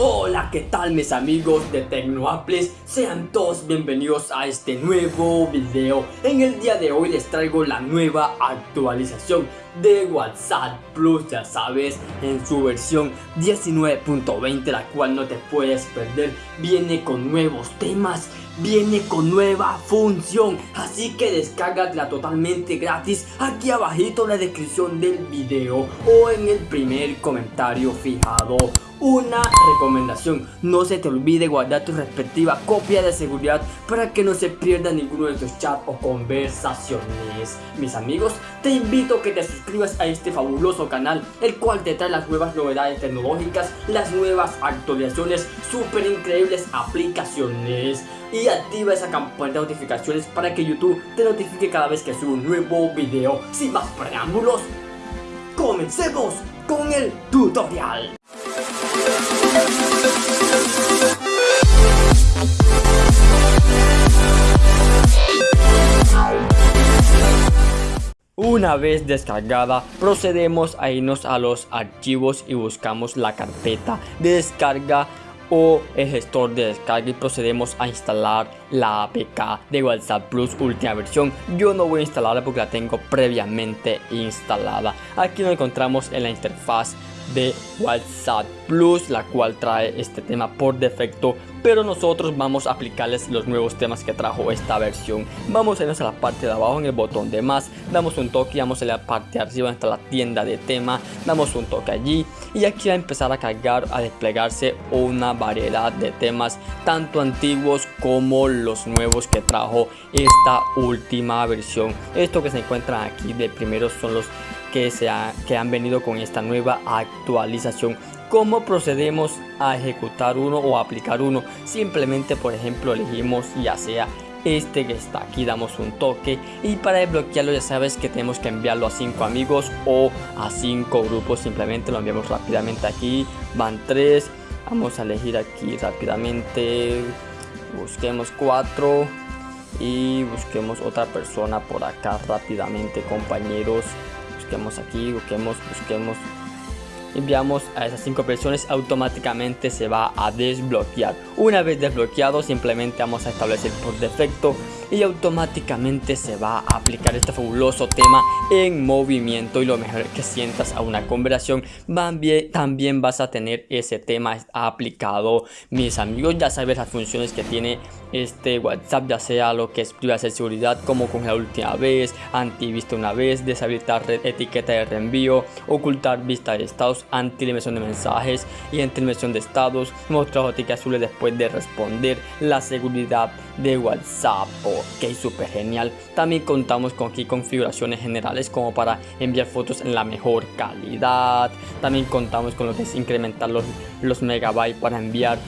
Hola, ¿qué tal mis amigos de TecnoApples? Sean todos bienvenidos a este nuevo video. En el día de hoy les traigo la nueva actualización de WhatsApp Plus, ya sabes, en su versión 19.20, la cual no te puedes perder. Viene con nuevos temas, viene con nueva función, así que descárgatela totalmente gratis aquí abajito en la descripción del video o en el primer comentario fijado. Una recomendación, no se te olvide guardar tu respectiva copia de seguridad para que no se pierda ninguno de tus chats o conversaciones. Mis amigos, te invito a que te suscribas a este fabuloso canal, el cual te trae las nuevas novedades tecnológicas, las nuevas actualizaciones, súper increíbles aplicaciones y activa esa campana de notificaciones para que YouTube te notifique cada vez que subo un nuevo video. Sin más preámbulos, comencemos con el tutorial. Una vez descargada, procedemos a irnos a los archivos y buscamos la carpeta de descarga o el gestor de descarga y procedemos a instalar la APK de WhatsApp Plus última versión. Yo no voy a instalarla porque la tengo previamente instalada. Aquí nos encontramos en la interfaz de WhatsApp Plus, la cual trae este tema por defecto, pero nosotros vamos a aplicarles los nuevos temas que trajo esta versión. Vamos a irnos a la parte de abajo en el botón de más, damos un toque, vamos a la parte de arriba está la tienda de tema, damos un toque allí y aquí va a empezar a cargar, a desplegarse una variedad de temas, tanto antiguos como los nuevos que trajo esta última versión. Esto que se encuentran aquí de primero son los que, se que han venido con esta nueva actualización. Cómo procedemos a ejecutar uno o aplicar uno simplemente por ejemplo elegimos ya sea este que está aquí damos un toque y para desbloquearlo ya sabes que tenemos que enviarlo a 5 amigos o a 5 grupos. Simplemente lo enviamos rápidamente aquí van 3 vamos a elegir aquí rápidamente busquemos 4 y busquemos otra persona por acá rápidamente compañeros busquemos aquí, busquemos, busquemos enviamos a esas cinco versiones automáticamente se va a desbloquear. Una vez desbloqueado simplemente vamos a establecer por defecto y automáticamente se va a aplicar este fabuloso tema en movimiento. Y lo mejor que sientas a una conversación también vas a tener ese tema aplicado. Mis amigos ya sabes las funciones que tiene este WhatsApp ya sea lo que es privacidad seguridad como con la última vez antivista una vez deshabilitar etiqueta de reenvío ocultar vista de estados anti de mensajes y anti de estados mostrar notificaciones azules después de responder la seguridad de WhatsApp. Ok súper genial. También contamos con aquí configuraciones generales como para enviar fotos en la mejor calidad. También contamos con lo que es incrementar los, los megabytes para enviar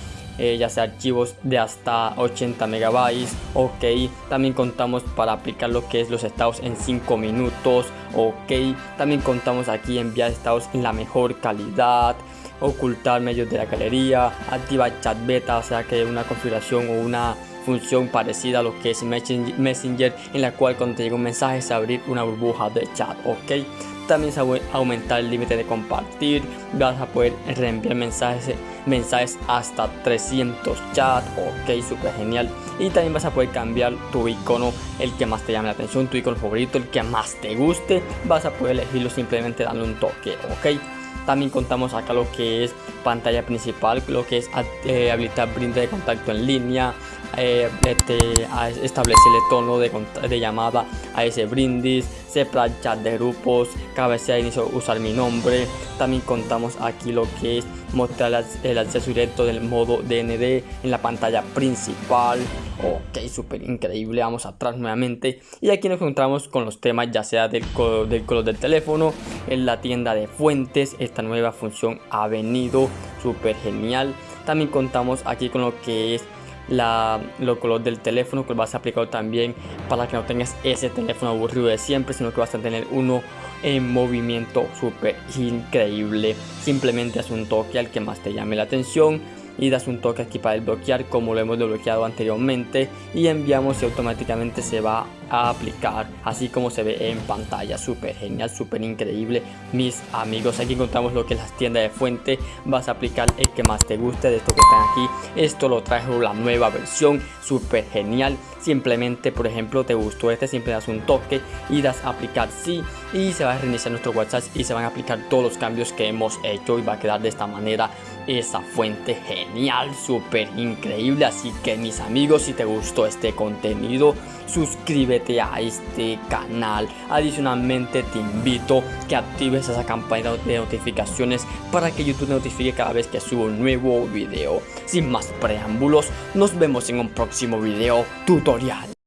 eh, ya sea archivos de hasta 80 megabytes ok también contamos para aplicar lo que es los estados en 5 minutos ok también contamos aquí enviar estados en la mejor calidad ocultar medios de la galería activar chat beta o sea que una configuración o una función parecida a lo que es Messenger en la cual cuando te llega un mensaje se abrir una burbuja de chat ok también se va a aumentar el límite de compartir. Vas a poder reenviar mensajes mensajes hasta 300 chat ok súper genial. Y también vas a poder cambiar tu icono el que más te llame la atención tu icono favorito el que más te guste. Vas a poder elegirlo simplemente dando un toque ok también contamos acá lo que es pantalla principal lo que es eh, habilitar brinde de contacto en línea eh, este, establecer el tono de, de, llamada a ese brindis, separar chat de grupos, cabecera de inicio usar mi nombre. También contamos aquí lo que es mostrar el acceso directo del modo DND en la pantalla principal. Ok, súper increíble. Vamos atrás nuevamente. Y aquí nos encontramos con los temas ya sea del, del color del teléfono, en la tienda de fuentes. Nueva función ha venido súper genial. También contamos aquí con lo que es la, lo color del teléfono que vas a aplicar también para que no tengas ese teléfono aburrido de siempre sino que vas a tener uno en movimiento súper increíble simplemente haz un toque al que más te llame la atención y das un toque aquí para desbloquear como lo hemos desbloqueado anteriormente y enviamos y automáticamente se va a aplicar así como se ve en pantalla. Súper genial súper increíble. Mis amigos aquí encontramos lo que es las tiendas de fuente. Vas a aplicar el que más te guste de esto que están aquí. Esto lo trajo la nueva versión súper genial. Simplemente por ejemplo te gustó este siempre das un toque y das a aplicar sí y se va a reiniciar nuestro whatsapp y se van a aplicar todos los cambios que hemos hecho y va a quedar de esta manera esa fuente genial súper increíble así que mis amigos si te gustó este contenido suscríbete a este canal. Adicionalmente te invito que actives esa campana de notificaciones para que youtube te notifique cada vez que subo un nuevo video. Sin más preámbulos nos vemos en un próximo video tutorial